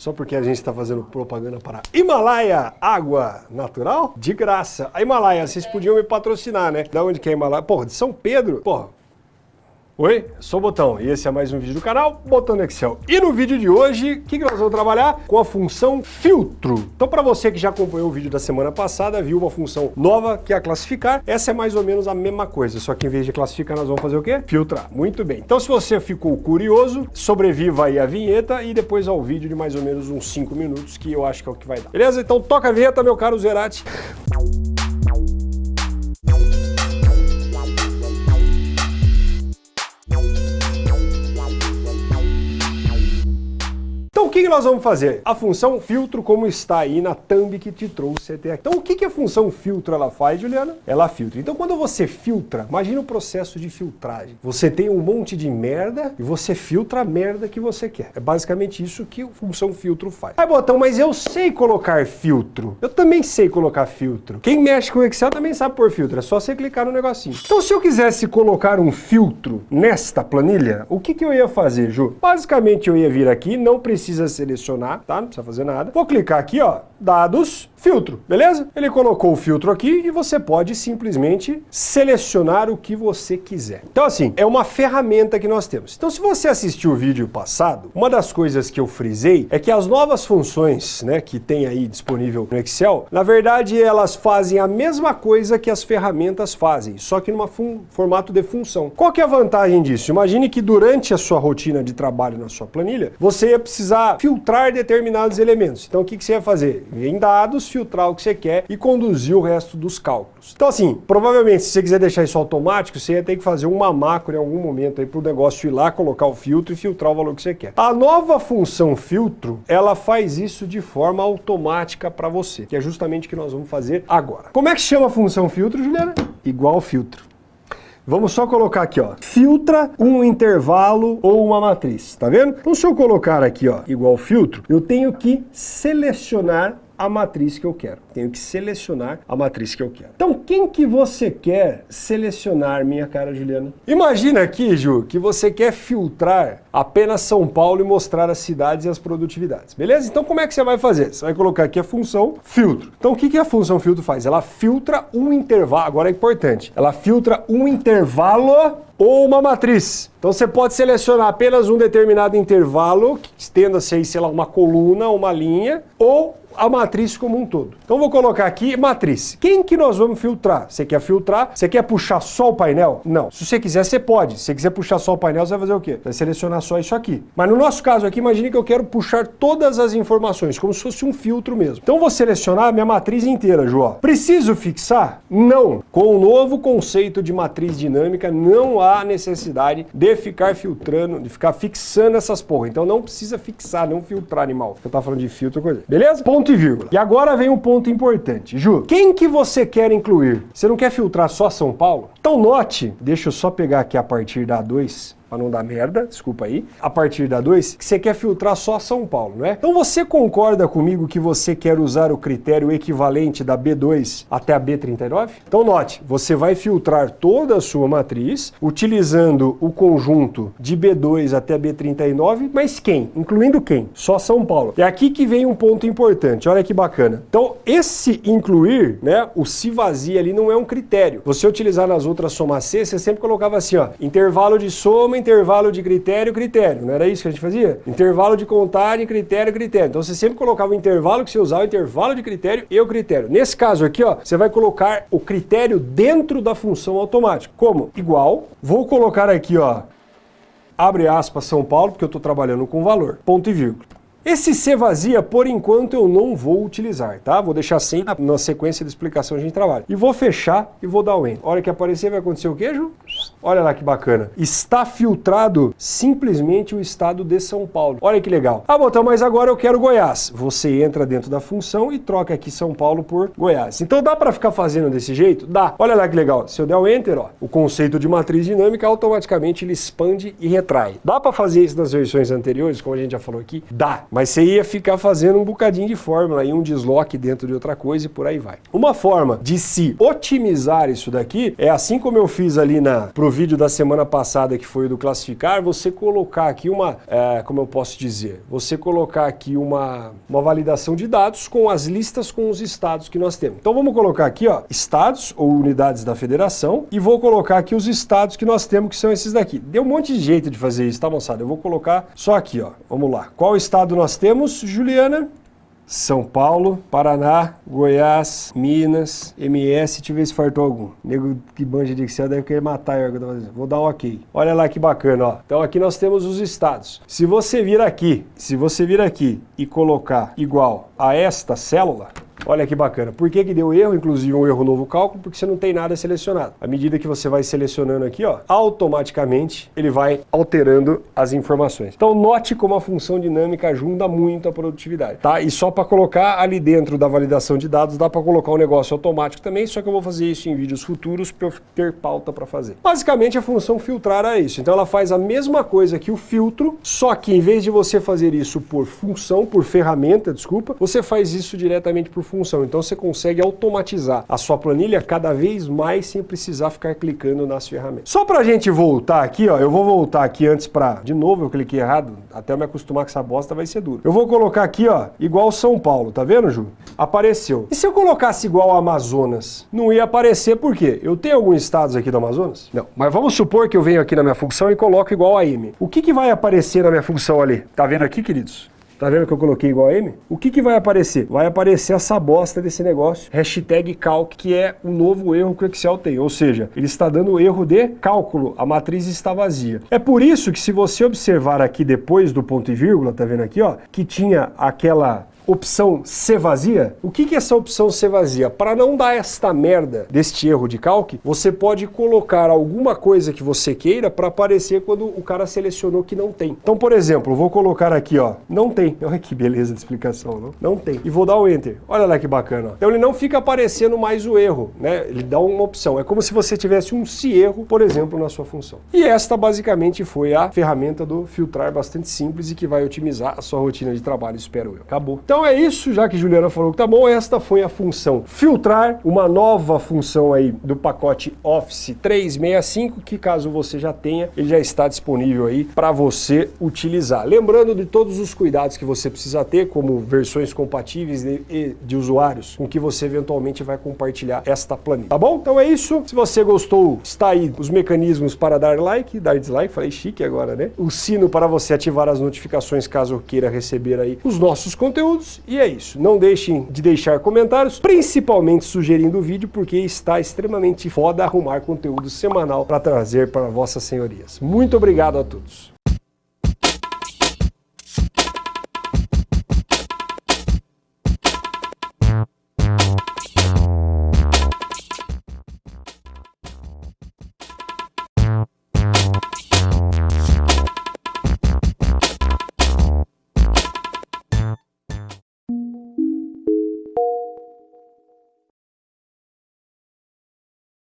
Só porque a gente está fazendo propaganda para Himalaia Água Natural? De graça. A Himalaia, vocês podiam me patrocinar, né? Da onde que é a Himalaia? Porra, de São Pedro? Porra, Oi, sou o Botão e esse é mais um vídeo do canal Botão Excel. E no vídeo de hoje, o que, que nós vamos trabalhar? Com a função filtro. Então para você que já acompanhou o vídeo da semana passada, viu uma função nova que é a classificar, essa é mais ou menos a mesma coisa, só que em vez de classificar nós vamos fazer o quê? Filtrar. Muito bem. Então se você ficou curioso, sobreviva aí a vinheta e depois ao vídeo de mais ou menos uns 5 minutos, que eu acho que é o que vai dar. Beleza? Então toca a vinheta, meu caro Zerati. O que, nós vamos fazer? A função filtro, como está aí na thumb que te trouxe até aqui. Então, o que, a função filtro ela faz, Juliana? Ela filtra. Então, quando você filtra, imagina o processo de filtragem. Você tem um monte de merda e você filtra a merda que você quer. É basicamente isso que a função filtro faz. Aí, botão, mas eu sei colocar filtro. Eu também sei colocar filtro. Quem mexe com Excel também sabe pôr filtro. É só você clicar no negocinho. Então, se eu quisesse colocar um filtro nesta planilha, o que, que eu ia fazer, Ju? Basicamente, eu ia vir aqui, não precisa precisa selecionar, tá? Não precisa fazer nada. Vou clicar aqui, ó, dados, filtro, beleza? Ele colocou o filtro aqui e você pode simplesmente selecionar o que você quiser. Então assim, é uma ferramenta que nós temos. Então se você assistiu o vídeo passado, uma das coisas que eu frisei é que as novas funções né, que tem aí disponível no Excel, na verdade elas fazem a mesma coisa que as ferramentas fazem, só que num formato de função. Qual que é a vantagem disso? Imagine que durante a sua rotina de trabalho na sua planilha, você ia precisar filtrar determinados elementos. Então o que, que você ia fazer? Em dados, filtrar o que você quer e conduzir o resto dos cálculos. Então assim, provavelmente se você quiser deixar isso automático, você ia ter que fazer uma macro em algum momento aí para o negócio ir lá, colocar o filtro e filtrar o valor que você quer. A nova função filtro, ela faz isso de forma automática para você, que é justamente o que nós vamos fazer agora. Como é que chama a função filtro, Juliana? Igual filtro. Vamos só colocar aqui, ó, filtra um intervalo ou uma matriz, tá vendo? Então se eu colocar aqui, ó, igual filtro, eu tenho que selecionar a matriz que eu quero. Tenho que selecionar a matriz que eu quero. Então, quem que você quer selecionar, minha cara Juliana? Imagina aqui, Ju, que você quer filtrar apenas São Paulo e mostrar as cidades e as produtividades, beleza? Então, como é que você vai fazer? Você vai colocar aqui a função filtro. Então, o que, que a função filtro faz? Ela filtra um intervalo, agora é importante, ela filtra um intervalo ou uma matriz. Então você pode selecionar apenas um determinado intervalo, que estenda-se aí, sei lá, uma coluna, uma linha, ou a matriz como um todo. Então vou colocar aqui matriz. Quem que nós vamos filtrar? Você quer filtrar? Você quer puxar só o painel? Não. Se você quiser, você pode. Se você quiser puxar só o painel, você vai fazer o quê? Vai selecionar só isso aqui. Mas no nosso caso aqui, imagine que eu quero puxar todas as informações, como se fosse um filtro mesmo. Então vou selecionar a minha matriz inteira, João. Preciso fixar? Não. Com o novo conceito de matriz dinâmica, não há necessidade de ficar filtrando, de ficar fixando essas porra. Então não precisa fixar, não filtrar animal. Eu tava falando de filtro, coisa. Beleza? Ponto e vírgula. E agora vem um ponto importante. Ju, quem que você quer incluir? Você não quer filtrar só São Paulo? Então note, deixa eu só pegar aqui a partir da 2, para não dar merda, desculpa aí, a partir da 2, que você quer filtrar só São Paulo, não é? Então você concorda comigo que você quer usar o critério equivalente da B2 até a B39? Então note, você vai filtrar toda a sua matriz utilizando o conjunto de B2 até B39, mas quem? Incluindo quem? Só São Paulo. É aqui que vem um ponto importante, olha que bacana. Então esse incluir, né, o se vazia ali não é um critério. Você utilizar nas outras soma C, você sempre colocava assim, ó, intervalo de soma intervalo de critério, critério. Não era isso que a gente fazia? Intervalo de contagem, critério, critério. Então você sempre colocava o intervalo que você usava, o intervalo de critério e o critério. Nesse caso aqui, ó, você vai colocar o critério dentro da função automática. Como? Igual. Vou colocar aqui, ó, abre aspas São Paulo, porque eu estou trabalhando com valor. Ponto e vírgula. Esse C vazia, por enquanto, eu não vou utilizar, tá? Vou deixar sem na sequência de explicação a gente trabalha. E vou fechar e vou dar o Enter. Hora que aparecer vai acontecer o quê, Ju? Olha lá que bacana. Está filtrado simplesmente o estado de São Paulo. Olha que legal. Ah, botão, mas agora eu quero Goiás. Você entra dentro da função e troca aqui São Paulo por Goiás. Então dá para ficar fazendo desse jeito? Dá. Olha lá que legal. Se eu der o Enter, ó, o conceito de matriz dinâmica automaticamente ele expande e retrai. Dá para fazer isso nas versões anteriores, como a gente já falou aqui? Dá. Mas você ia ficar fazendo um bocadinho de fórmula e um desloque dentro de outra coisa e por aí vai. Uma forma de se otimizar isso daqui é assim como eu fiz ali na vídeo da semana passada, que foi o do classificar, você colocar aqui uma, é, como eu posso dizer, você colocar aqui uma, uma validação de dados com as listas com os estados que nós temos. Então vamos colocar aqui, ó, estados ou unidades da federação e vou colocar aqui os estados que nós temos, que são esses daqui. Deu um monte de jeito de fazer isso, tá, moçada? Eu vou colocar só aqui, ó. Vamos lá. Qual estado nós temos, Juliana? São Paulo, Paraná, Goiás, Minas, MS, deixa eu ver se fartou algum. Nego que banja de Excel deve querer matar eu. Vou dar um ok. Olha lá que bacana, ó. Então aqui nós temos os estados. Se você vir aqui, se você vir aqui e colocar igual a esta célula, Olha que bacana. Por que, que deu erro? Inclusive um erro novo cálculo, porque você não tem nada selecionado. À medida que você vai selecionando aqui, ó, automaticamente ele vai alterando as informações. Então note como a função dinâmica ajuda muito a produtividade, tá? E só para colocar ali dentro da validação de dados, dá para colocar um negócio automático também, só que eu vou fazer isso em vídeos futuros para eu ter pauta para fazer. Basicamente a função filtrar é isso. Então ela faz a mesma coisa que o filtro, só que em vez de você fazer isso por função, por ferramenta, desculpa, você faz isso diretamente por função. Então você consegue automatizar a sua planilha cada vez mais sem precisar ficar clicando nas ferramentas. Só para a gente voltar aqui, ó, eu vou voltar aqui antes para... De novo eu cliquei errado, até eu me acostumar com essa bosta vai ser duro. Eu vou colocar aqui, ó, igual São Paulo, tá vendo, Ju? Apareceu. E se eu colocasse igual Amazonas? Não ia aparecer por quê? Eu tenho alguns estados aqui do Amazonas? Não. Mas vamos supor que eu venho aqui na minha função e coloco igual a M. O que, que vai aparecer na minha função ali? Tá vendo aqui, queridos? Tá vendo que eu coloquei igual a M? O que, que vai aparecer? Vai aparecer essa bosta desse negócio, hashtag calc, que é o novo erro que o Excel tem. Ou seja, ele está dando erro de cálculo, a matriz está vazia. É por isso que se você observar aqui depois do ponto e vírgula, tá vendo aqui, ó, que tinha aquela opção C vazia, o que, é essa opção C vazia? Para não dar esta merda deste erro de calque, você pode colocar alguma coisa que você queira para aparecer quando o cara selecionou que não tem. Então, por exemplo, vou colocar aqui, ó, não tem. Olha que beleza de explicação, não? Não tem. E vou dar o Enter. Olha lá que bacana. Então ele não fica aparecendo mais o erro, né? Ele dá uma opção. É como se você tivesse um se erro, por exemplo, na sua função. E esta basicamente foi a ferramenta do filtrar bastante simples e que vai otimizar a sua rotina de trabalho, espero eu. Acabou. Então então é isso, já que Juliana falou que tá bom, esta foi a função filtrar, uma nova função aí do pacote Office 365, que caso você já tenha, ele já está disponível aí para você utilizar. Lembrando de todos os cuidados que você precisa ter, como versões compatíveis de, de usuários, com que você eventualmente vai compartilhar esta planilha, tá bom? Então é isso, se você gostou, está aí os mecanismos para dar like, dar dislike, falei chique agora, né? O sino para você ativar as notificações caso queira receber aí os nossos conteúdos, e é isso. Não deixem de deixar comentários, principalmente sugerindo o vídeo, porque está extremamente foda arrumar conteúdo semanal para trazer para vossas senhorias. Muito obrigado a todos.